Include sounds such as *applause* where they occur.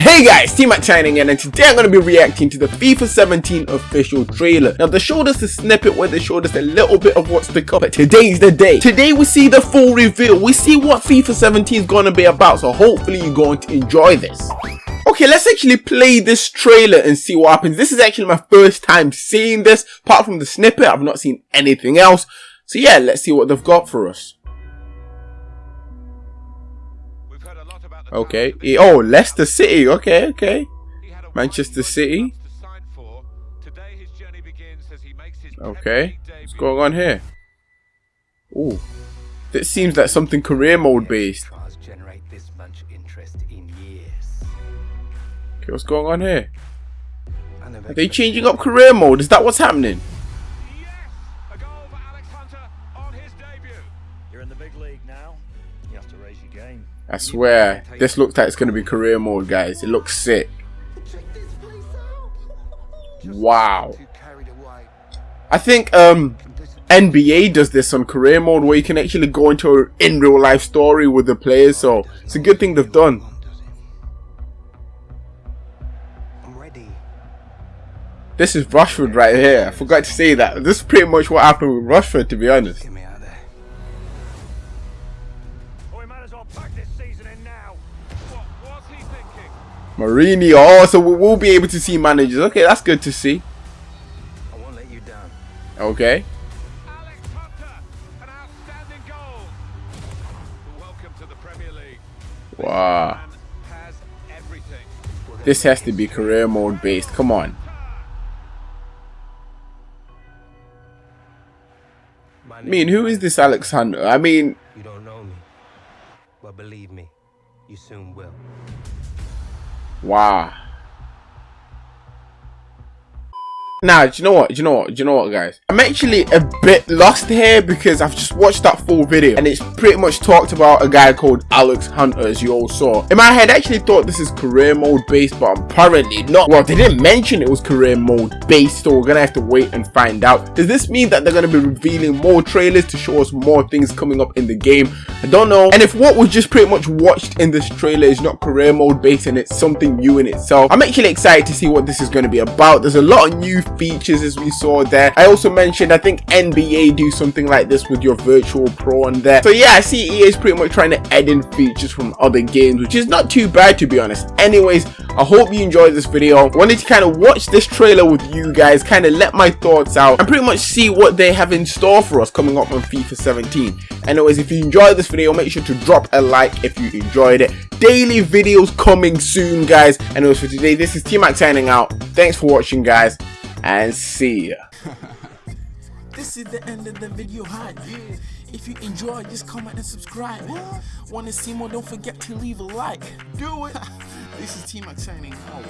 Hey guys, T-Mac signing in and today I'm going to be reacting to the FIFA 17 official trailer. Now they showed us a snippet where they showed us a little bit of what's to come, but today's the day. Today we see the full reveal, we see what FIFA 17 is going to be about, so hopefully you're going to enjoy this. Okay, let's actually play this trailer and see what happens. This is actually my first time seeing this, apart from the snippet, I've not seen anything else. So yeah, let's see what they've got for us. Okay. Oh, Leicester City. Okay, okay. Manchester City. Okay. What's going on here? Ooh. This seems like something career mode based. Okay, what's going on here? Are they changing up career mode? Is that what's happening? I swear, this looks like it's going to be career mode, guys. It looks sick. Wow. I think um, NBA does this on career mode where you can actually go into an in real life story with the players. So it's a good thing they've done. This is Rashford right here. I forgot to say that. This is pretty much what happened with Rashford, to be honest. Mourinho. Oh, so we will be able to see managers. Okay, that's good to see. I won't let you down. Okay. Wow. This has to be career mode based. Come on. I mean, who is this Alex Hunter? I mean, you don't know me, but believe me, you soon will. Wow. Now, do you know what? Do you know what? Do you know what, guys? I'm actually a bit lost here because I've just watched that full video and it's pretty much talked about a guy called Alex Hunter, as you all saw. In my head, I actually thought this is career mode based, but apparently not. Well, they didn't mention it was career mode based, so we're gonna have to wait and find out. Does this mean that they're gonna be revealing more trailers to show us more things coming up in the game? I don't know. And if what was just pretty much watched in this trailer is not career mode based and it's something new in itself, I'm actually excited to see what this is gonna be about. There's a lot of new features as we saw there. I also mentioned I think NBA do something like this with your virtual pro on there. So yeah, I see EA is pretty much trying to add in features from other games, which is not too bad to be honest. Anyways, I hope you enjoyed this video. Wanted to kind of watch this trailer with you guys, kind of let my thoughts out and pretty much see what they have in store for us coming up on FIFA 17. Anyways, if you enjoyed this video, make sure to drop a like if you enjoyed it. Daily videos coming soon, guys. Anyways, for today, this is T-Mac signing out. Thanks for watching, guys and see ya. *laughs* this is the end of the video hype. If you enjoyed, just comment and subscribe. What? Want to see more? Don't forget to leave a like. Do it. *laughs* this is T-Mac signing out.